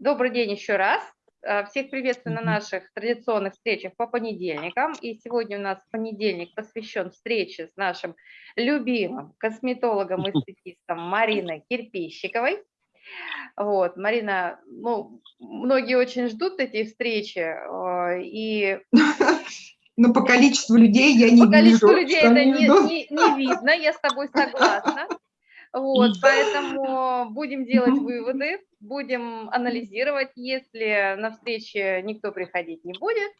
Добрый день еще раз. Э, всех приветствую на наших традиционных встречах по понедельникам. И сегодня у нас понедельник посвящен встрече с нашим любимым косметологом и эстетистом Мариной Кирпищиковой. Вот, Марина, ну, многие очень ждут эти встречи, э, и... Но по количеству людей я не вижу. По количеству людей это не, не, не видно, я с тобой согласна. Вот, поэтому будем делать выводы, будем анализировать. Если на встрече никто приходить не будет,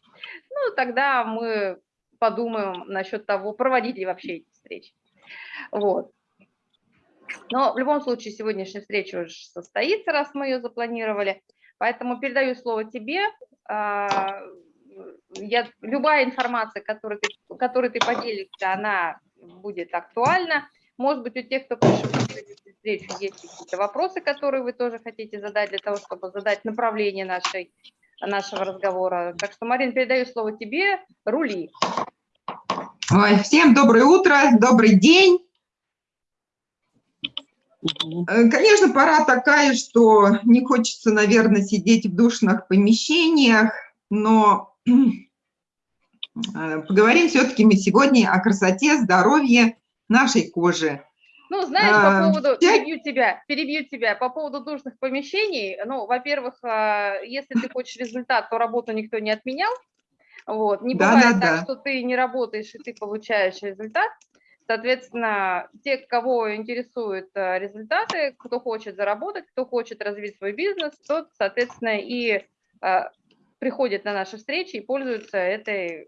ну, тогда мы подумаем насчет того, проводить ли вообще эти встречи. Вот. Но в любом случае сегодняшняя встреча уже состоится, раз мы ее запланировали. Поэтому передаю слово тебе. А, я, любая информация, которой ты, которой ты поделишься, она будет актуальна. Может быть, у тех, кто пришел на встречу, есть какие-то вопросы, которые вы тоже хотите задать для того, чтобы задать направление нашей, нашего разговора. Так что, Марин, передаю слово тебе. Рули. Ой, всем доброе утро, добрый день. Э, конечно, пора такая, что не хочется, наверное, сидеть в душных помещениях, но э, поговорим все-таки мы сегодня о красоте, здоровье нашей кожи. Ну, знаешь, по а, поводу, перебью тебя, перебью тебя, по поводу душных помещений, ну, во-первых, а, если ты хочешь результат, то работу никто не отменял, вот, не да, бывает да, так, да. что ты не работаешь и ты получаешь результат, соответственно, те, кого интересуют а, результаты, кто хочет заработать, кто хочет развить свой бизнес, тот, соответственно, и приходит на наши встречи и пользуется этой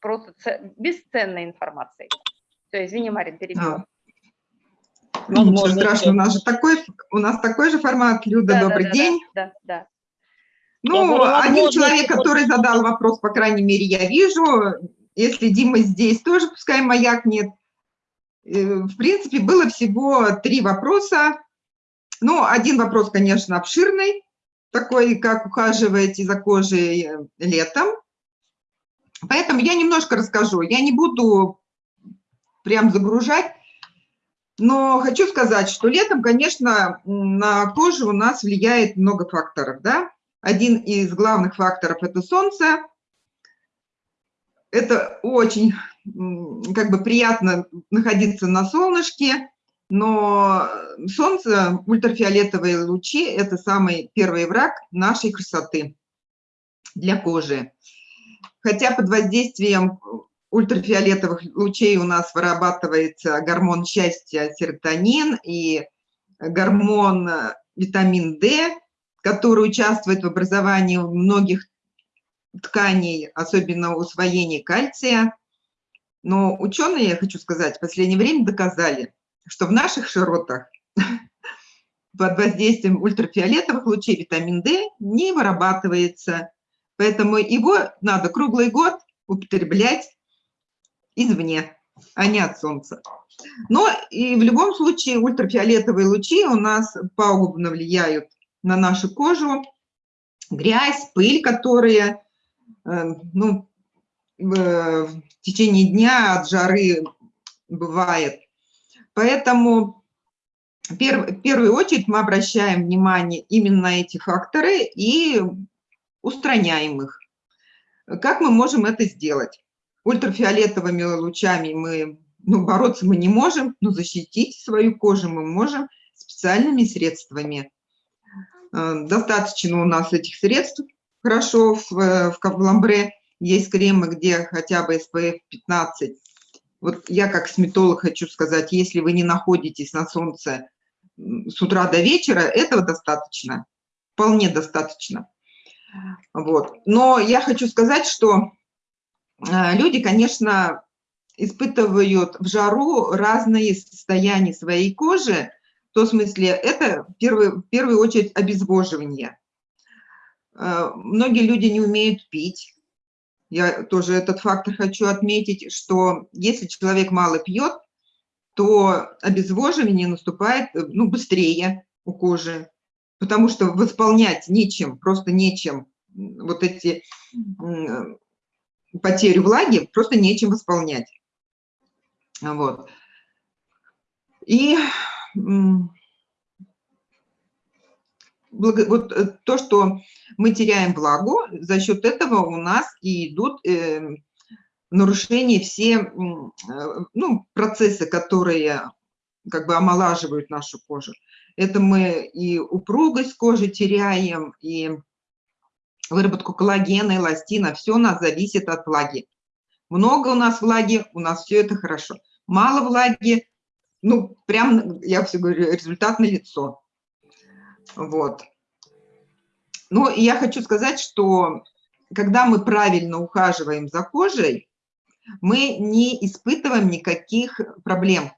просто бесценной информацией. Все, извини, Марин, перебила. А. Ну, ничего страшного, у нас же такой, у нас такой же формат. Люда, да, добрый да, день. Да, да, да. Ну, один человек, который задал вопрос, по крайней мере, я вижу. Если Дима здесь, тоже пускай маяк нет. Э, в принципе, было всего три вопроса. Ну, один вопрос, конечно, обширный, такой, как ухаживаете за кожей э, летом. Поэтому я немножко расскажу. Я не буду прям загружать. Но хочу сказать, что летом, конечно, на кожу у нас влияет много факторов. Да? Один из главных факторов – это солнце. Это очень как бы приятно находиться на солнышке, но солнце, ультрафиолетовые лучи – это самый первый враг нашей красоты для кожи. Хотя под воздействием ультрафиолетовых лучей у нас вырабатывается гормон счастья серотонин и гормон э, витамин D, который участвует в образовании многих тканей, особенно усвоении кальция. Но ученые, я хочу сказать, в последнее время доказали, что в наших широтах под воздействием ультрафиолетовых лучей витамин D не вырабатывается. Поэтому его надо круглый год употреблять извне, а не от солнца. Но и в любом случае ультрафиолетовые лучи у нас пагубно влияют на нашу кожу. Грязь, пыль, которые э, ну, в течение дня от жары бывает. Поэтому в первую очередь мы обращаем внимание именно на эти факторы и устраняем их. Как мы можем это сделать? Ультрафиолетовыми лучами мы, ну, бороться мы не можем, но защитить свою кожу мы можем специальными средствами. Э, достаточно у нас этих средств. Хорошо, в, в Кавламбре есть кремы, где хотя бы SPF 15. Вот я как косметолог хочу сказать, если вы не находитесь на солнце с утра до вечера, этого достаточно, вполне достаточно. Вот. Но я хочу сказать, что люди, конечно, испытывают в жару разные состояния своей кожи, в том смысле, это в первую, в первую очередь обезвоживание. Э, многие люди не умеют пить. Я тоже этот фактор хочу отметить, что если человек мало пьет, то обезвоживание наступает ну, быстрее у кожи, потому что восполнять нечем, просто нечем вот эти потерю влаги просто нечем восполнять. Вот. И вот э, то, что мы теряем влагу, за счет этого у нас и идут э, нарушения все э, ну, процессы, которые как бы омолаживают нашу кожу. Это мы и упругость кожи теряем, и выработку коллагена, эластина. Все у нас зависит от влаги. Много у нас влаги, у нас все это хорошо. Мало влаги, ну, прям, я все говорю, результат на лицо. Вот. Ну, и я хочу сказать, что когда мы правильно ухаживаем за кожей, мы не испытываем никаких проблем.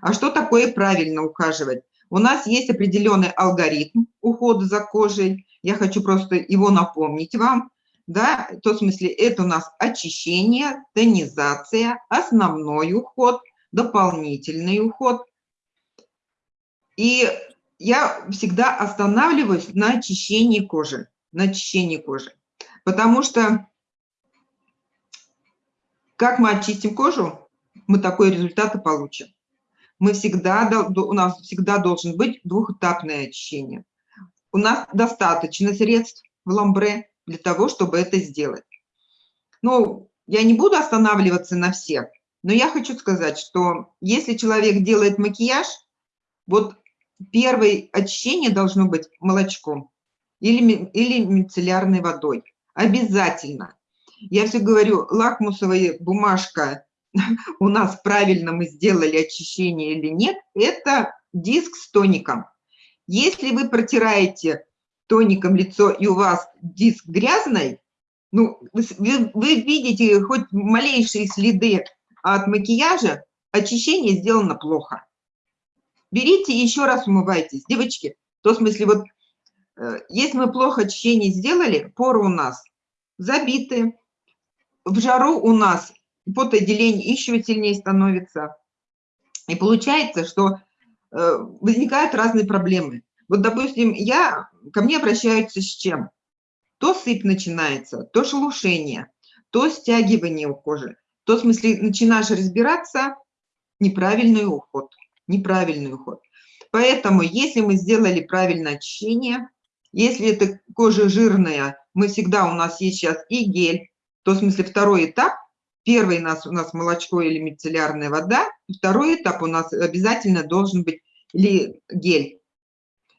А что такое правильно ухаживать? У нас есть определенный алгоритм ухода за кожей. Я хочу просто его напомнить вам. Да, в том смысле, это у нас очищение, тонизация, основной уход, дополнительный уход. И я всегда останавливаюсь на очищении кожи, на очищении кожи. Потому что как мы очистим кожу, мы такой результат и получим. Мы всегда, у нас всегда должен быть двухэтапное очищение. У нас достаточно средств в ламбре для того, чтобы это сделать. Ну, я не буду останавливаться на всех, но я хочу сказать, что если человек делает макияж, вот первое очищение должно быть молочком или, или мицеллярной водой. Обязательно. Я все говорю, лакмусовая бумажка, у нас правильно мы сделали очищение или нет, это диск с тоником. Если вы протираете тоником лицо и у вас диск грязный, ну, вы, вы видите хоть малейшие следы от макияжа, очищение сделано плохо берите и еще раз умывайтесь. Девочки, в том смысле, вот э, если мы плохо очищение сделали, поры у нас забиты, в жару у нас потоотделение еще сильнее становится. И получается, что э, возникают разные проблемы. Вот, допустим, я, ко мне обращаются с чем? То сыпь начинается, то шелушение, то стягивание у кожи. То, в смысле, начинаешь разбираться, неправильный уход неправильный уход. Поэтому, если мы сделали правильное очищение, если это кожа жирная, мы всегда, у нас есть сейчас и гель, то в смысле второй этап, первый у нас, у нас молочко или мицеллярная вода, второй этап у нас обязательно должен быть или гель.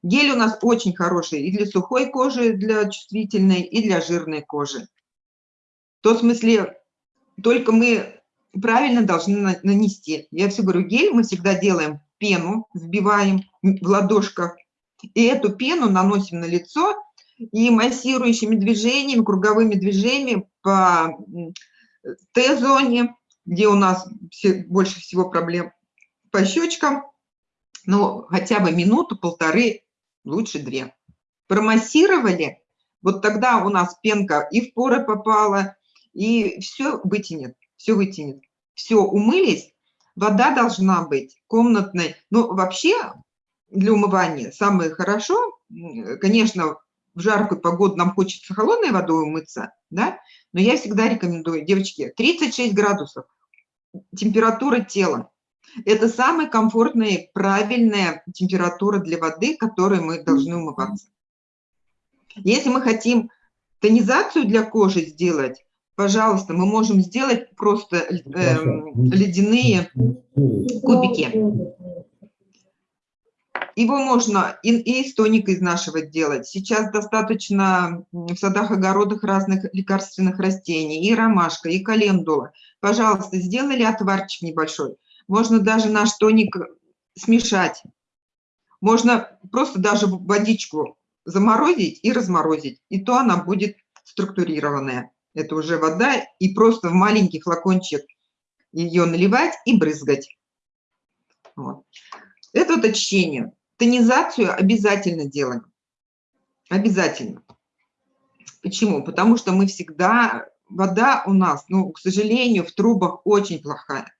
Гель у нас очень хороший и для сухой кожи, для чувствительной, и для жирной кожи. В смысле, только мы правильно должны нанести. Я все говорю, гель мы всегда делаем пену, взбиваем в ладошках, и эту пену наносим на лицо, и массирующими движениями, круговыми движениями по Т-зоне, где у нас все, больше всего проблем, по щечкам, ну, хотя бы минуту, полторы, лучше две. Промассировали, вот тогда у нас пенка и в поры попала, и все вытянет все вытянет. Все, умылись, вода должна быть комнатной. Ну, вообще для умывания самое хорошо, конечно, в жаркую погоду нам хочется холодной водой умыться, да, но я всегда рекомендую, девочки, 36 градусов, температура тела. Это самая комфортная, правильная температура для воды, которой мы должны умываться. Если мы хотим тонизацию для кожи сделать, пожалуйста, мы можем сделать просто э, ледяные кубики. Его можно и, и из тоника из нашего делать. Сейчас достаточно в садах, огородах разных лекарственных растений, и ромашка, и календула. Пожалуйста, сделали отварчик небольшой. Можно даже наш тоник смешать. Можно просто даже водичку заморозить и разморозить, и то она будет структурированная это уже вода, и просто в маленький флакончик ее наливать и брызгать. Вот. Это вот очищение. Тонизацию обязательно делаем. Обязательно. Почему? Потому что мы всегда... Вода у нас, ну, к сожалению, в трубах очень плохая.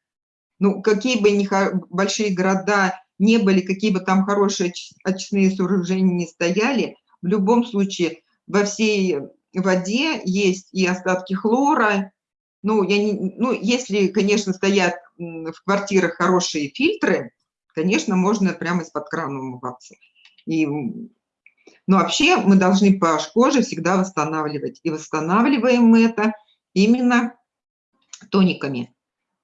Ну, какие бы ни большие города не были, какие бы там хорошие очистные сооружения не стояли, в любом случае во всей воде есть и остатки хлора. Ну, я не, ну, если, конечно, стоят в квартирах хорошие фильтры, конечно, можно прямо из-под крана умываться. И Но вообще мы должны pH кожи всегда восстанавливать. И восстанавливаем мы это именно тониками.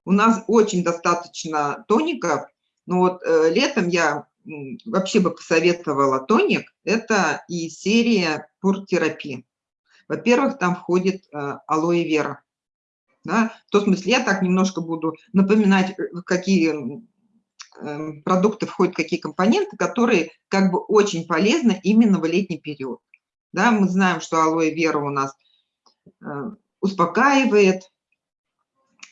У нас очень достаточно тоников, но вот э, летом я вообще бы посоветовала тоник. Это и серия пуртерапии. Во-первых, там входит э, алоэ вера. Да? В том смысле я так немножко буду напоминать, э, какие продукты входят какие компоненты, которые как бы очень полезны именно в летний период. Да, мы знаем, что алоэ вера у нас э, успокаивает,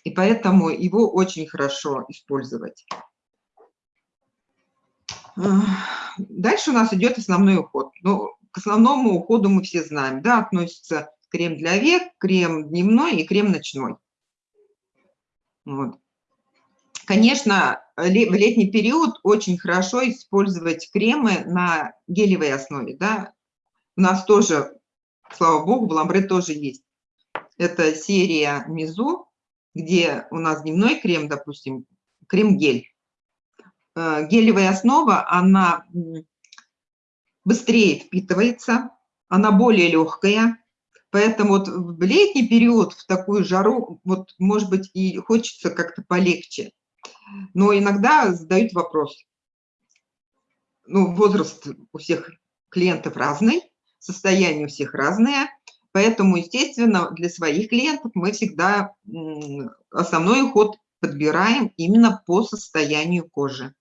и поэтому его очень хорошо использовать. Дальше у нас идет основной уход. Ну, к основному уходу мы все знаем, да, относится крем для век, крем дневной и крем ночной. Вот. Конечно, в летний период очень хорошо использовать кремы на гелевой основе. Да? У нас тоже, слава богу, в ламбре тоже есть. Это серия Мизу, где у нас дневной крем, допустим, крем-гель. Э, гелевая основа, она быстрее впитывается, она более легкая, Поэтому вот в летний период, в такую жару, вот, может быть, и хочется как-то полегче. Но иногда задают вопрос. Ну, возраст у всех клиентов разный, состояние у всех разное, поэтому, естественно, для своих клиентов мы всегда основной уход подбираем именно по состоянию кожи.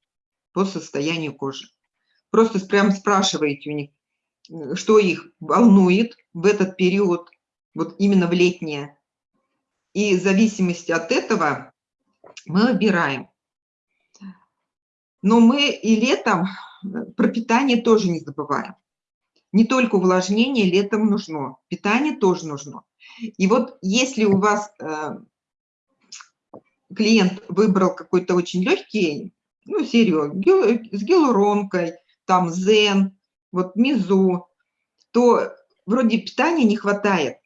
По состоянию кожи. Просто прям спрашиваете у них, что их волнует в этот период, вот именно в летнее. И в зависимости от этого мы выбираем. Но мы и летом э, про питание тоже не забываем. Не только увлажнение летом нужно, питание тоже нужно. И вот если у вас э, клиент выбрал какой-то очень легкий, ну, серию с гиалуронкой, там зен, вот мизу, то вроде питания не хватает.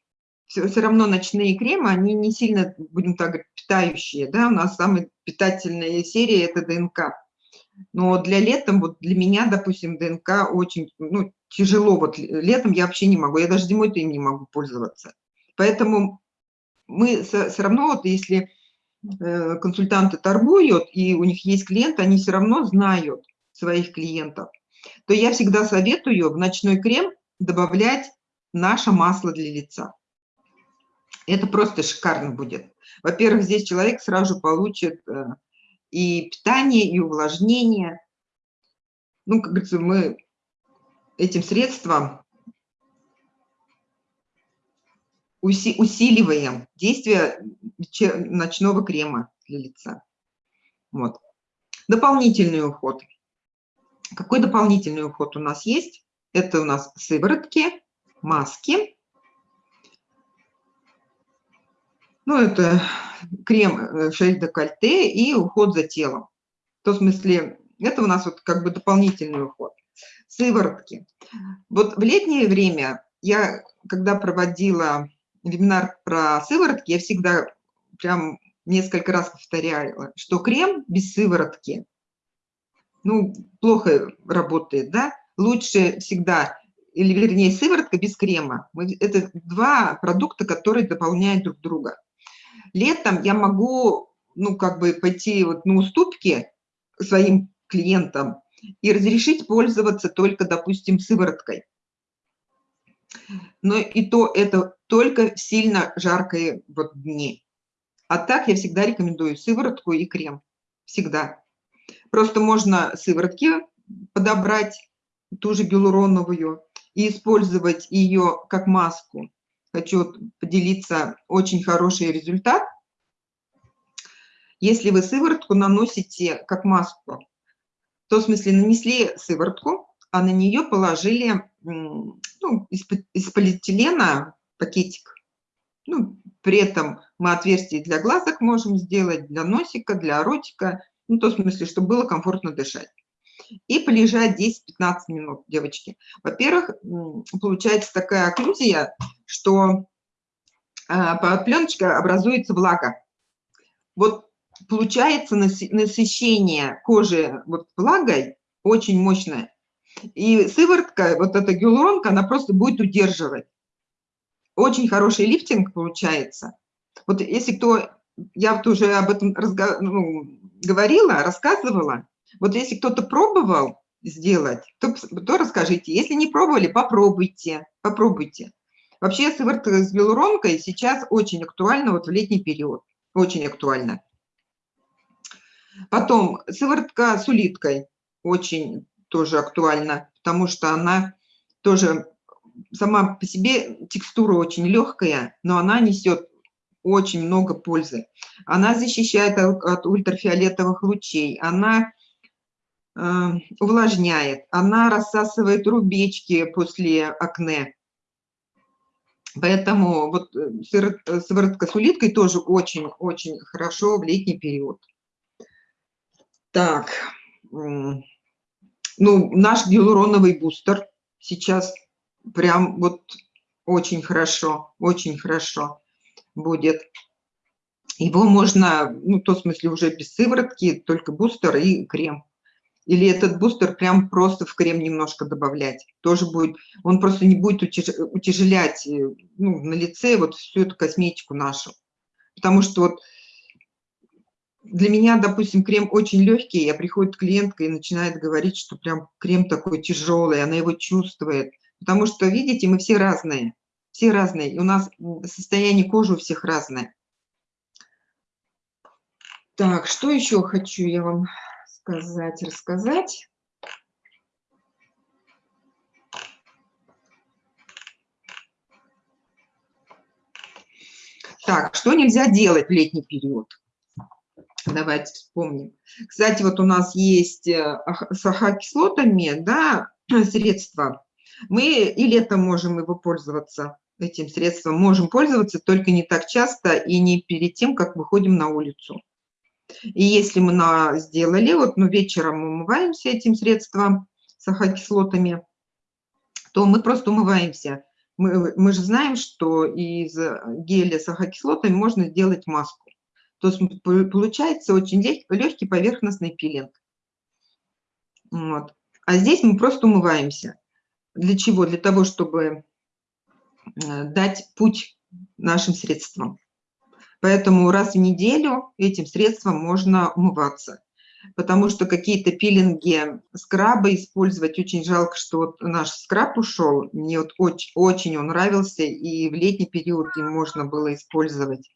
Все, все равно ночные кремы, они не сильно, будем так говорить, питающие. Да? У нас самая питательная серия – это ДНК. Но для летом, вот для меня, допустим, ДНК очень ну, тяжело. Вот летом я вообще не могу, я даже зимой-то им не могу пользоваться. Поэтому мы все равно, вот если э, консультанты торгуют, и у них есть клиенты, они все равно знают своих клиентов, то я всегда советую в ночной крем добавлять наше масло для лица. Это просто шикарно будет. Во-первых, здесь человек сразу получит э, и питание, и увлажнение. Ну, как говорится, мы этим средством усиливаем действие ночного крема для лица. Вот. Дополнительный уход. Какой дополнительный уход у нас есть? Это у нас сыворотки, маски. Ну, это крем э, шесть декольте и уход за телом. В том смысле, это у нас вот как бы дополнительный уход. Сыворотки. Вот в летнее время я, когда проводила вебинар про сыворотки, я всегда прям несколько раз повторяла, что крем без сыворотки, ну, плохо работает, да? Лучше всегда, или вернее, сыворотка без крема. Это два продукта, которые дополняют друг друга. Летом я могу, ну, как бы пойти вот на уступки своим клиентам и разрешить пользоваться только, допустим, сывороткой. Но и то это только в сильно жаркие вот дни. А так я всегда рекомендую сыворотку и крем. Всегда. Просто можно сыворотки подобрать, ту же гиалуроновую, и использовать ее как маску хочу поделиться очень хороший результат. Если вы сыворотку наносите как маску, то в смысле нанесли сыворотку, а на нее положили ну, из, из полиэтилена пакетик. Ну, при этом мы отверстие для глазок можем сделать, для носика, для ротика, ну, то в смысле, чтобы было комфортно дышать и полежать 10-15 минут, девочки. Во-первых, получается такая окклюзия, что а, под пленочкой образуется влага. Вот получается насыщение кожи вот влагой очень мощное. И сыворотка, вот эта гиалуронка, она просто будет удерживать. Очень хороший лифтинг получается. Вот если кто, я вот уже об этом разго, ну, говорила, рассказывала, вот если кто-то пробовал сделать, то, то расскажите. Если не пробовали, попробуйте, попробуйте. Вообще сыворотка с гиалуронкой сейчас очень актуальна вот в летний период, очень актуальна. Потом сыворотка с улиткой очень тоже актуальна, потому что она тоже сама по себе текстура очень легкая, но она несет очень много пользы. Она защищает от ультрафиолетовых лучей, она э, увлажняет, она рассасывает рубечки после акне. Поэтому вот э, сыворотка с улиткой тоже очень-очень хорошо в летний период. Так, ну, наш гиалуроновый бустер сейчас прям вот очень хорошо, очень хорошо будет. Его можно, ну, в том смысле, уже без сыворотки, только бустер и крем. Или этот бустер прям просто в крем немножко добавлять. Тоже будет, он просто не будет утяжелять э, ну, на лице вот всю эту косметику нашу. Потому что вот для меня, допустим, крем очень легкий, я приходит клиентка и начинает говорить, что прям крем такой тяжелый, она его чувствует. Потому что, видите, мы все разные, все разные, и у нас состояние кожи у всех разное. Так, что еще хочу я вам сказать, рассказать? Так, что нельзя делать в летний период? Давайте вспомним. Кстати, вот у нас есть э, с ахокислотами, да, средства. Мы и летом можем его пользоваться, этим средством. Можем пользоваться, только не так часто и не перед тем, как выходим на улицу. И если мы на, сделали, вот ну, вечером мы умываемся этим средством с ахокислотами, то мы просто умываемся. Мы, мы же знаем, что из геля с ахокислотами можно сделать маску. То есть получается очень легкий поверхностный пилинг. Вот. А здесь мы просто умываемся. Для чего? Для того, чтобы э, дать путь нашим средствам. Поэтому раз в неделю этим средством можно умываться. Потому что какие-то пилинги, скрабы использовать очень жалко, что вот наш скраб ушел. Мне вот очень, очень он нравился, и в летний период им можно было использовать.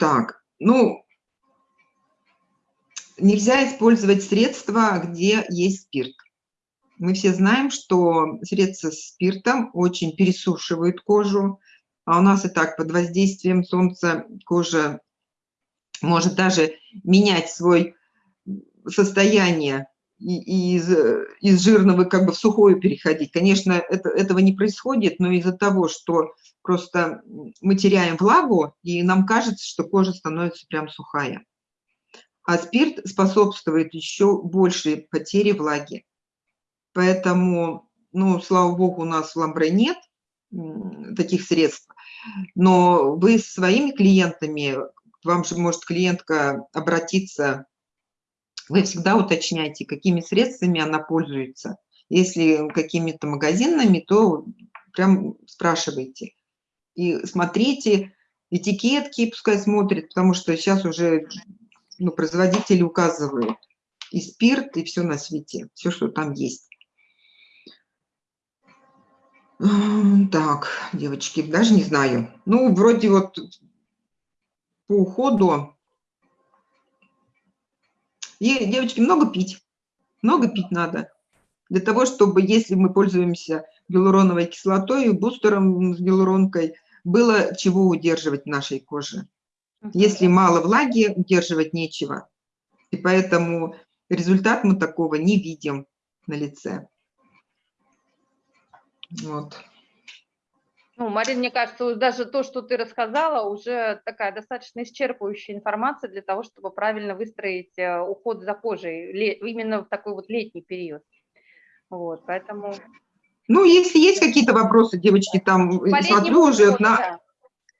Так, ну, нельзя использовать средства, где есть спирт. Мы все знаем, что средства с спиртом очень пересушивают кожу, а у нас и так под воздействием солнца кожа может даже менять свое состояние из, из жирного как бы в сухое переходить. Конечно, это, этого не происходит, но из-за того, что просто мы теряем влагу, и нам кажется, что кожа становится прям сухая. А спирт способствует еще большей потере влаги. Поэтому, ну, слава богу, у нас в Ламбре нет таких средств. Но вы с своими клиентами, вам же может клиентка обратиться вы всегда уточняйте, какими средствами она пользуется. Если какими-то магазинами, то прям спрашивайте. И смотрите этикетки, пускай смотрят, потому что сейчас уже ну, производители указывают и спирт, и все на свете, все, что там есть. Так, девочки, даже не знаю. Ну, вроде вот по уходу и, девочки, много пить. Много пить надо. Для того, чтобы, если мы пользуемся гиалуроновой кислотой, бустером с гиалуронкой, было чего удерживать в нашей коже. Если мало влаги, удерживать нечего. И поэтому результат мы такого не видим на лице. Вот. Ну, Марина, мне кажется, даже то, что ты рассказала, уже такая достаточно исчерпывающая информация для того, чтобы правильно выстроить э, уход за кожей именно в такой вот летний период. Вот, поэтому... Ну, если есть какие-то вопросы, девочки, там, По смотрю уже к, на,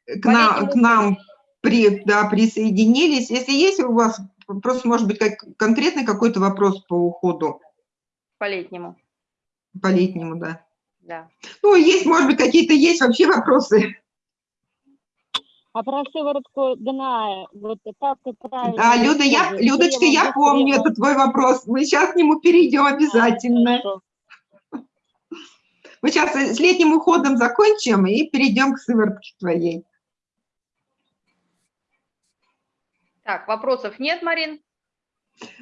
к, на, к нам при, да, присоединились. Если есть у вас просто, может быть, как, конкретный какой-то вопрос по уходу? По летнему. По летнему, да. Да. Ну, есть, может быть, какие-то есть вообще вопросы. А про сыворотку ДНА, вот как правильно... Да, Люда, я, Людочка, я помню, это твой вопрос. Мы сейчас к нему перейдем обязательно. Хорошо. Мы сейчас с летним уходом закончим и перейдем к сыворотке твоей. Так, вопросов нет, Марин?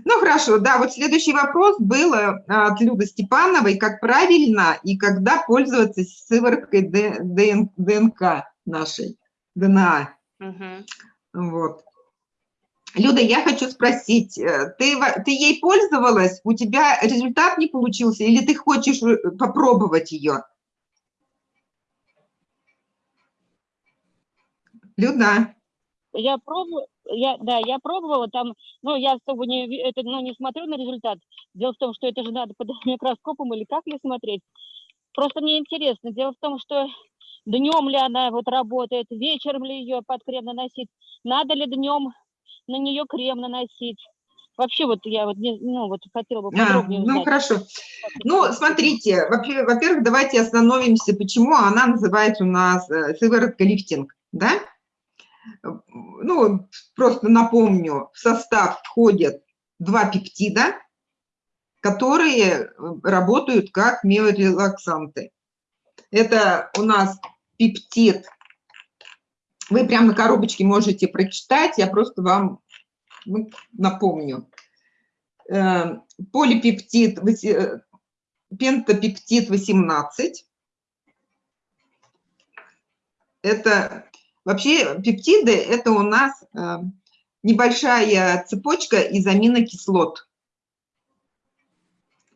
Ну, хорошо, да, вот следующий вопрос был э, от Люды Степановой, как правильно и когда пользоваться сывороткой ДНК нашей, ДНА. Мгм. Вот. Люда, я хочу спросить, э, ты, ты ей пользовалась, у тебя результат не получился, или ты хочешь э, попробовать ее? Люда, Я пробовала, я, да, я пробовала там, ну, я особо не, это, ну, не смотрю на результат. Дело в том, что это же надо под микроскопом или как ли смотреть. Просто мне интересно. Дело в том, что днем ли она вот работает, вечером ли ее под крем наносить, надо ли днем на нее крем наносить. Вообще вот я вот, не, ну, вот хотела бы А, подробнее ну узнать. хорошо. как Ну, смотрите, во- во-первых, давайте остановимся, почему она называется у нас э, сыворотка лифтинг, да? Ну, просто напомню, в состав входят два пептида, которые работают как миорелаксанты. Это у нас пептид, вы прямо на коробочке можете прочитать, я просто вам ну, напомню. Э, Полипептид, э, пентапептид 18. Это вообще пептиды, это у нас э, небольшая цепочка из аминокислот.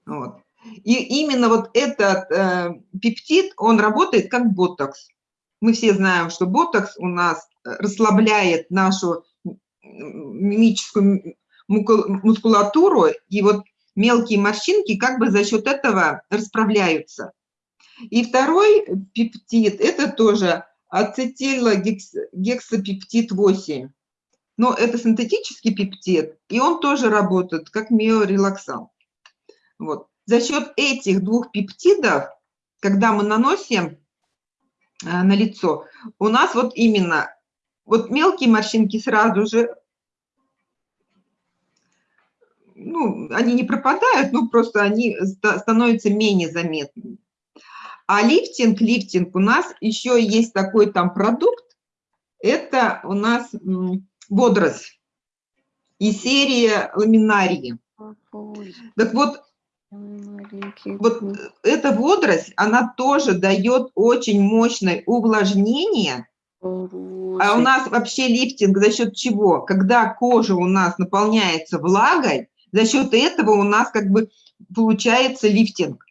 Вот. И именно вот этот э, пептид, он работает как ботокс. Мы все знаем, что ботокс у нас э, расслабляет нашу мимическую мускулатуру, и вот мелкие морщинки как бы за счет этого расправляются. И второй пептид – это тоже ацетилогексапептид 8. Но это синтетический пептид, и он тоже работает как миорелаксант. Вот. За счет этих двух пептидов, когда мы наносим а, на лицо, у нас вот именно вот мелкие морщинки сразу же, ну, они не пропадают, ну, просто они ста- становятся менее заметными. А лифтинг, лифтинг у нас еще есть такой там продукт, это у нас м, водоросль и серия ламинарии. Так вот, вот эта водоросль, она тоже дает очень мощное увлажнение, а у нас вообще лифтинг за счет чего? Когда кожа у нас наполняется влагой, за счет этого у нас как бы получается лифтинг.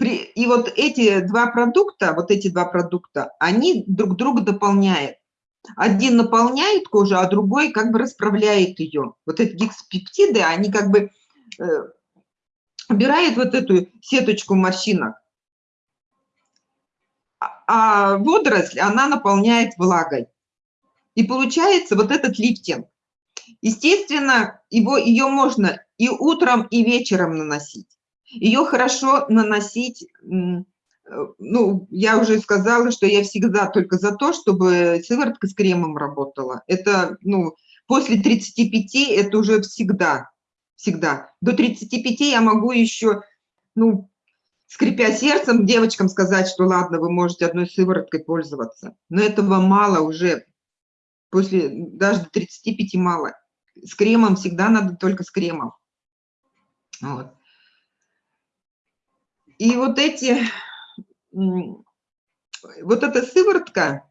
При, и вот эти два продукта, вот эти два продукта, они друг друга дополняют. Один наполняет кожу, а другой как бы расправляет ее. Вот эти гексапептиды, они как бы э, убирают вот эту сеточку морщинок. А- А водоросль, она наполняет влагой. И получается вот этот лифтинг. Естественно, его, ее можно и утром, и вечером наносить. Ее хорошо наносить, э, ну, я уже сказала, что я всегда только за то, чтобы сыворотка с кремом работала. Это, ну, после 35 это уже всегда, всегда. До 35 я могу еще, ну, скрипя сердцем, девочкам сказать, что ладно, вы можете одной сывороткой пользоваться. Но этого мало уже, после, даже до 35 мало. С кремом всегда надо только с кремом. Вот. И вот эти, вот эта сыворотка,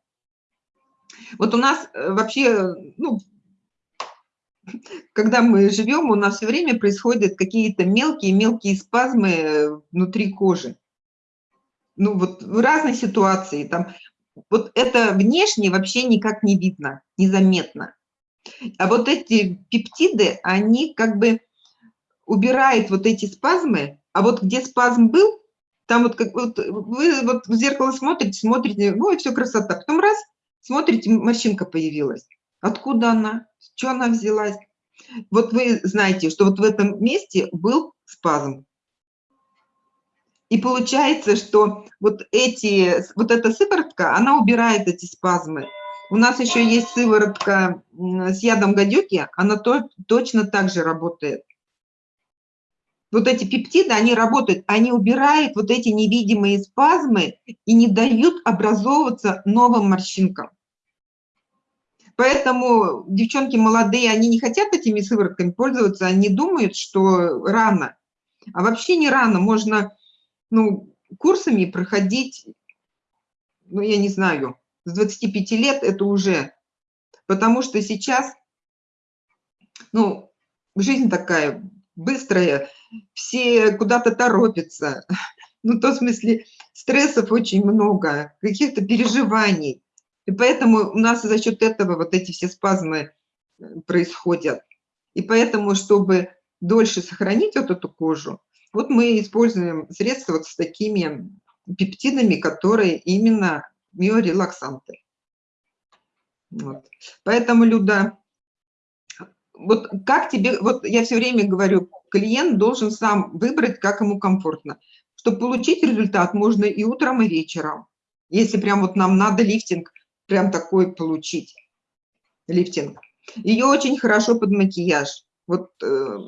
вот у нас э, вообще, ну, когда мы живем, у нас все время происходят какие-то мелкие-мелкие спазмы э, внутри кожи. Ну вот в разной ситуации, там, вот это внешне вообще никак не видно, незаметно. А вот эти пептиды, они как бы убирают вот эти спазмы, а вот где спазм был, там вот, как, вот вы вот в зеркало смотрите, смотрите, и все красота. Потом раз, смотрите, морщинка появилась. Откуда она? Что она взялась? Вот вы знаете, что вот в этом месте был спазм. И получается, что вот, эти, вот эта сыворотка, она убирает эти спазмы. У нас еще есть сыворотка с ядом гадюки, она то, точно так же работает. Вот эти пептиды, они работают, они убирают вот эти невидимые спазмы и не дают образовываться новым морщинкам. Поэтому девчонки молодые, они не хотят этими сыворотками пользоваться, они думают, что рано. А вообще не рано, можно ну, курсами проходить, ну, я не знаю, с 25 лет это уже, потому что сейчас, ну, жизнь такая быстрая, все куда-то торопятся, ну, в том смысле, стрессов очень много, каких-то переживаний, и поэтому у нас за счет этого вот эти все спазмы э, происходят. И поэтому, чтобы дольше сохранить вот эту кожу, вот мы используем средства вот с такими пептидами, которые именно миорелаксанты. Вот. Поэтому, Люда, вот как тебе, вот я все время говорю, клиент должен сам выбрать, как ему комфортно. Чтобы получить результат, можно и утром, и вечером. Если прям вот нам надо лифтинг, прям такой получить, лифтинг. Ее очень хорошо под макияж. Вот э,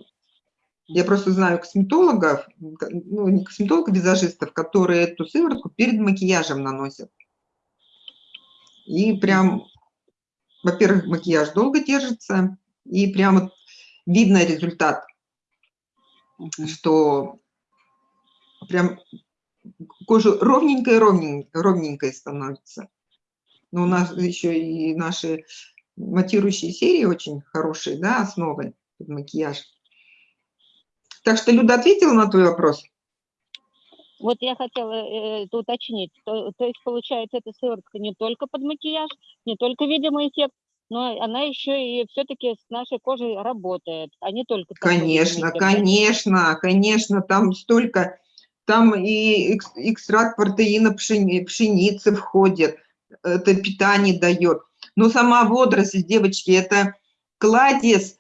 я просто знаю косметологов, ну не косметологов, визажистов, которые эту сыворотку перед макияжем наносят. И прям, во-первых, макияж долго держится, и прям вот видно результат, что прям кожа ровненькая, ровненькая, ровненькая становится. Но у нас еще и наши матирующие серии очень хорошие, да, основы под макияж. Так что Люда ответила на твой вопрос? Вот я хотела э, это уточнить. То, то есть, получается, эта сыворотка не только под макияж, не только видимый эффект, но она еще и все-таки с нашей кожей работает, а не только... Конечно, конечно, конечно, там столько, там и экстракт протеина пшени, пшеницы входит, это питание дает. Но сама водоросль, девочки, это кладезь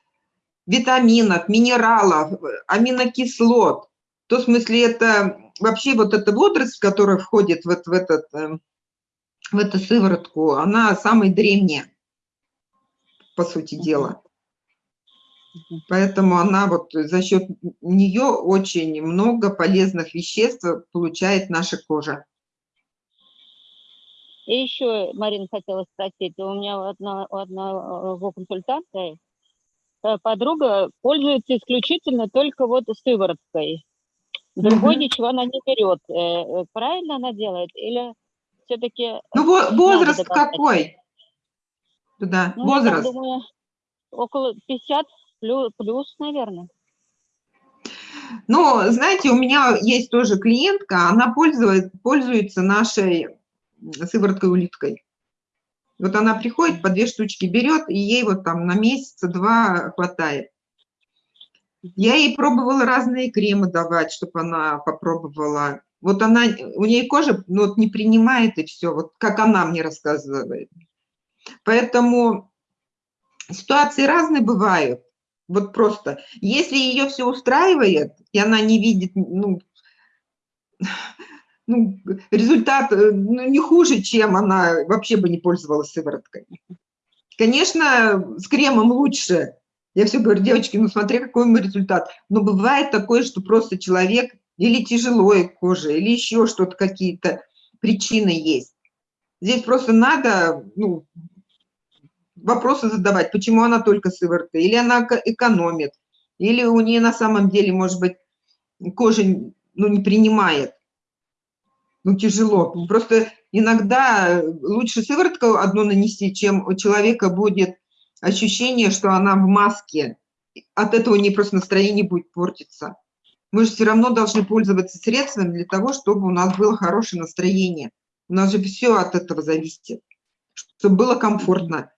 витаминов, минералов, аминокислот. В смысле это вообще вот эта водоросль, которая входит вот в, этот, эм, в эту сыворотку, она самая древняя, по сути дела. Поэтому она вот за счет нее очень много полезных веществ получает наша кожа. И еще, Марина, хотела спросить, у меня одна, одного консультанта Э, подруга пользуется исключительно только вот сывороткой. Другой угу. ничего она не берет. Э, э, правильно она делает? Или все-таки... Ну, возраст какой? Да, ну, возраст. Я думаю, около 50 плюс, плюс, наверное. Ну, знаете, у меня есть тоже клиентка, она пользует, пользуется нашей сывороткой улиткой. Вот она приходит, по две штучки берет, и ей вот там на месяца хватает. Я ей пробовала разные кремы давать, чтобы она попробовала. Вот она, у нее кожа ну, вот не принимает и все, вот как она мне рассказывает. Поэтому ситуации разные бывают. Вот просто, если ее все устраивает, и она не видит, ну, ну, результат э, ну, не хуже, чем она вообще бы не пользовалась сывороткой. Конечно, с кремом лучше. Я все говорю, девочки, ну смотри, какой мы результат. Но бывает такое, что просто человек или тяжелой кожа, или еще что-то, какие-то причины есть. Здесь просто надо ну, вопросы задавать, почему она только сыворотка, или она экономит, или у нее на самом деле, может быть, кожа ну, не принимает ну, тяжело. Просто иногда лучше сыворотку одну нанести, чем у человека будет ощущение, что она в маске. От этого не просто настроение будет портиться. Мы же все равно должны пользоваться средствами для того, чтобы у нас было хорошее настроение. У нас же все от этого зависит, чтобы было комфортно.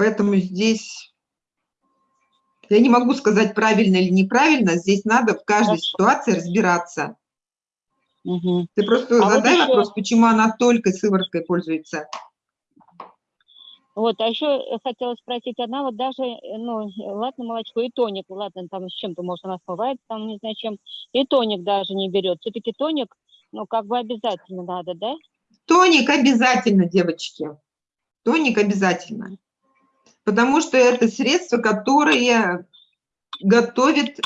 Поэтому здесь я не могу сказать правильно или неправильно, здесь надо в каждой Хорошо. ситуации разбираться. Угу. Ты просто а задай вот еще... вопрос, почему она только сывороткой пользуется. Вот, а еще хотела спросить, она вот даже, э, ну, ладно, молочко и тоник, ладно, там с чем-то, может, она смывается, там, не знаю, чем, и тоник даже не берет. Все-таки тоник, ну, как бы обязательно надо, да? Тоник обязательно, девочки. Тоник обязательно. Потому что это средство, которое готовит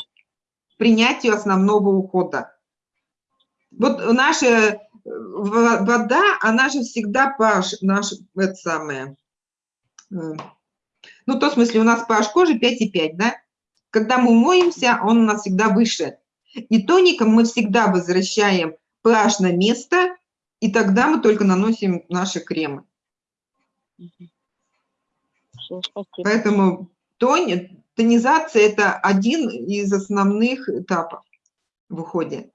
принятию основного ухода. Вот наша э, вода, она же всегда pH, наш, это самое, э, ну, в том смысле, у нас pH кожи 5,5, да? Когда мы моемся, он у нас всегда выше. И тоником мы всегда возвращаем pH на место, и тогда мы только наносим наши кремы. Всё, спасибо. Поэтому тони, тонизация – это один из основных этапов в уходе.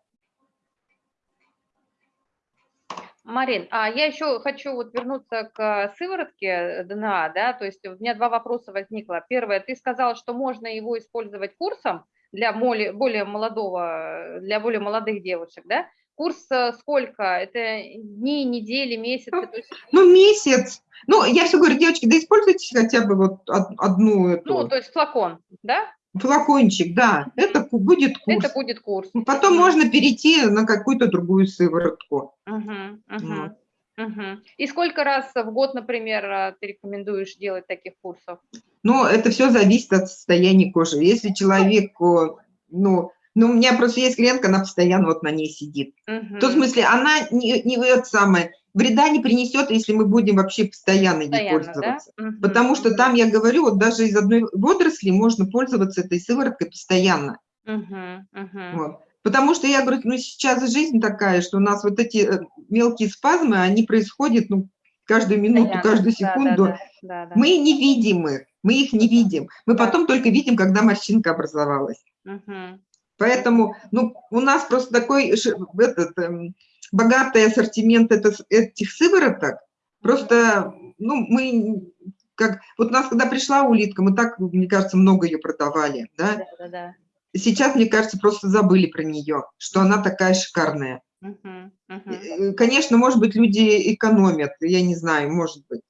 Марин, а я еще хочу вот вернуться к сыворотке ДНА, да, то есть у меня два вопроса возникло. Первое, ты сказал, что можно его использовать курсом для более, более молодого, для более молодых девушек, да? Курс э, сколько? Это дни, недели, месяцы? То есть, Ну, месяц. Ну, я все говорю, девочки, да используйте хотя бы вот од- одну ну, эту, то есть флакон, да? флакончик, да, это будет курс. Это будет курс. Потом можно перейти на какую-то другую сыворотку. Мгм, мгм, Вот. мгм. И сколько раз в год, например, э, ты рекомендуешь делать таких курсов? Но это все зависит от состояния кожи. Если человеку, ну, ну, у меня просто есть клиентка, она постоянно вот на ней сидит. В том смысле, она не, не это самое, вреда не принесет, если мы будем вообще постоянно ей Постоянно, да? пользоваться. Мгм, Потому что там, я говорю, вот даже из одной водоросли можно пользоваться этой сывороткой постоянно. мгм, мгм. Вот. Потому что я говорю, ну сейчас жизнь такая, что у нас вот эти э, мелкие спазмы, они происходят ну, каждую минуту, Постоянно. каждую Да, да, секунду. да, да, да. Мы не видим их, мы их не видим. Мы Да. потом только видим, когда морщинка образовалась. Мгм. Поэтому ну, у нас просто такой этот, эм, богатый ассортимент этих сывороток. Просто ну, мы как... Вот у нас, когда пришла улитка, мы так, мне кажется, много ее продавали. Да? Да, да, да. Сейчас, мне кажется, просто забыли про нее, что она такая шикарная. Мгм. Э, Конечно, может быть, люди экономят, я не знаю, может быть.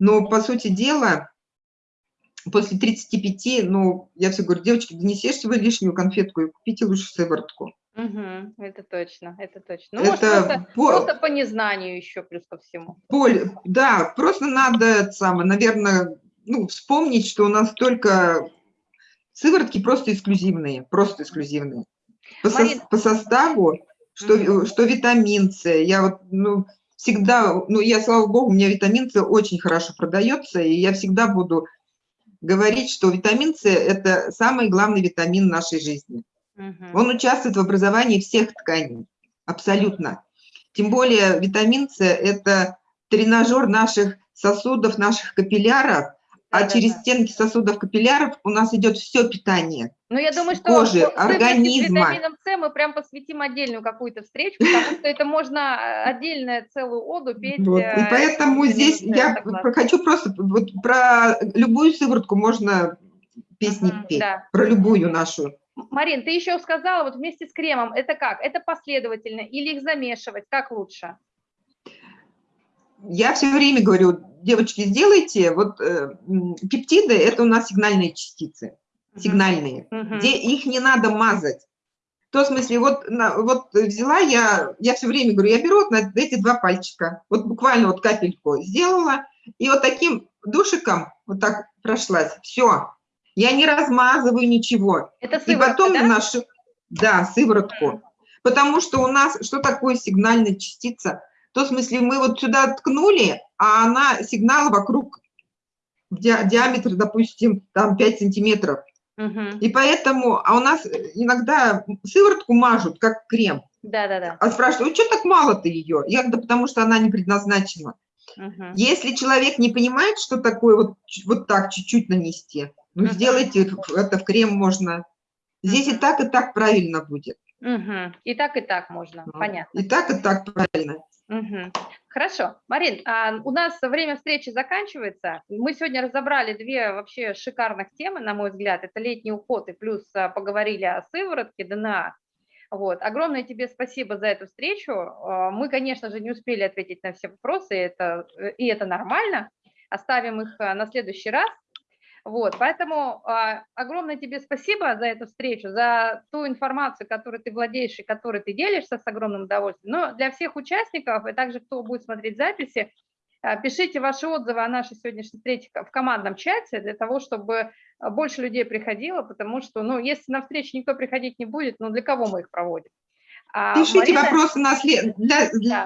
Но, по сути дела, после 35, ну, я все говорю, девочки, да не съешьте вы лишнюю конфетку и купите лучше сыворотку. Мгм. Это точно, это точно. Ну, может, Это просто, по- просто по незнанию еще плюс ко всему. поле- да, просто надо, это самое, наверное, ну, вспомнить, что у нас только сыворотки просто эксклюзивные, просто эксклюзивные. По, Марин. по составу, что, э, что витамин С, я вот, ну, всегда, ну, я, слава богу, у меня витамин С очень хорошо продается, и я всегда буду говорить, что витамин С – это самый главный витамин нашей жизни. Мгм. Он участвует в образовании всех тканей, абсолютно. Тем более витамин С – это тренажер наших сосудов, наших капилляров, а через стенки сосудов капилляров у нас идет все питание. Ну, я думаю, что кожи, организма. витамином С мы прям посвятим отдельную какую-то встречу, потому что это можно э, отдельно целую оду петь. Вот. И э, поэтому здесь С, я согласна. хочу просто вот про любую сыворотку можно песни Мгм, петь, да. про любую нашу. Марин, ты еще сказала, вот вместе с кремом, это как? Это последовательно или их замешивать? Как лучше? Я все время говорю, девочки, сделайте, вот э, пептиды – это у нас сигнальные частицы. Сигнальные, Мгм. где их не надо мазать. В том смысле, вот, на- вот взяла я, я все время говорю, я беру вот на эти два пальчика, вот буквально вот капельку сделала, и вот таким душиком вот так прошлась, все. Я не размазываю ничего. Это И сыворотка, потом да? нашу, да, сыворотку. Потому что у нас, что такое сигнальная частица? В том смысле, мы вот сюда ткнули, а она сигнал вокруг ди- диаметр, допустим, там 5 сантиметров. И поэтому, а у нас иногда сыворотку мажут, как крем. Да-да-да. А спрашивают, что так мало-то ее? Я да потому что она не предназначена. Мгм. Если человек не понимает, что такое вот, вот так чуть-чуть нанести, ну, Мгм. сделайте это в крем можно. Здесь и Мгм. так, и так правильно будет. Мгм. И так, и так можно, Ну, понятно. И так, и так правильно. Мгм. Хорошо. Марин, а, у нас время встречи заканчивается. Мы сегодня разобрали две вообще шикарных темы, на мой взгляд. Это летний уход и плюс а, поговорили о сыворотке ДНА. Вот. Огромное тебе спасибо за эту встречу. А, Мы, конечно же, не успели ответить на все вопросы, это, и это нормально. оставим их на следующий раз. Вот, поэтому а, огромное тебе спасибо за эту встречу, за ту информацию, которой ты владеешь и которой ты делишься с огромным удовольствием. Но для всех участников и также кто будет смотреть записи, а, пишите ваши отзывы о нашей сегодняшней встрече в командном чате для того, чтобы больше людей приходило, потому что, ну, если на встречу никто приходить не будет, ну, для кого мы их проводим? А Пишите Марина- вопросы на след... для, для-.